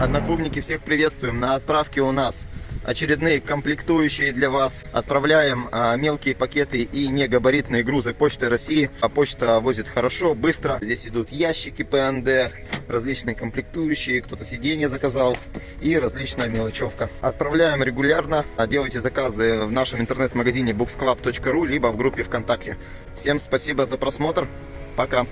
Одноклубники, всех приветствуем. На отправке у нас очередные комплектующие для вас. Отправляем а, мелкие пакеты и негабаритные грузы Почты России. А почта возит хорошо, быстро. Здесь идут ящики ПНД, различные комплектующие, кто-то сиденье заказал и различная мелочевка. Отправляем регулярно. А, делайте заказы в нашем интернет-магазине booksclub.ru либо в группе ВКонтакте. Всем спасибо за просмотр. Пока.